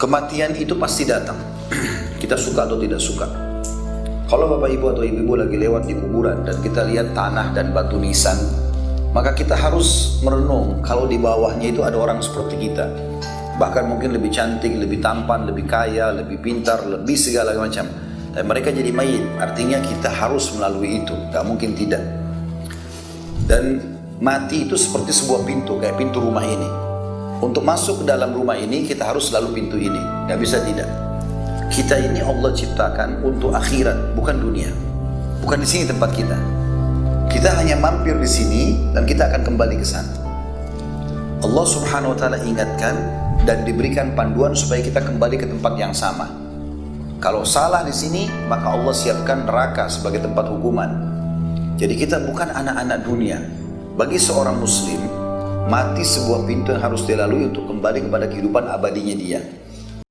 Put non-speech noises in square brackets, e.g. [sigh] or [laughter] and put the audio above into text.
Kematian itu pasti datang. [clears throat] kita suka atau tidak suka. Kalau bapak ibu atau ibu ibu lagi lewat di kuburan dan kita lihat tanah dan batu nisan, maka kita harus merenung kalau di bawahnya itu ada orang seperti kita. Bahkan mungkin lebih cantik, lebih tampan, lebih kaya, lebih pintar, lebih segala macam. Dan mereka jadi mayit, artinya kita harus melalui itu, gak mungkin tidak. Dan mati itu seperti sebuah pintu, kayak pintu rumah ini. Untuk masuk ke dalam rumah ini, kita harus selalu pintu ini, gak bisa tidak. Kita ini Allah ciptakan untuk akhirat, bukan dunia. Bukan di sini tempat kita. Kita hanya mampir di sini dan kita akan kembali ke sana. Allah Subhanahu wa taala ingatkan dan diberikan panduan supaya kita kembali ke tempat yang sama. Kalau salah di sini, maka Allah siapkan neraka sebagai tempat hukuman. Jadi kita bukan anak-anak dunia. Bagi seorang muslim, mati sebuah pintu yang harus dilalui untuk kembali kepada kehidupan abadinya dia.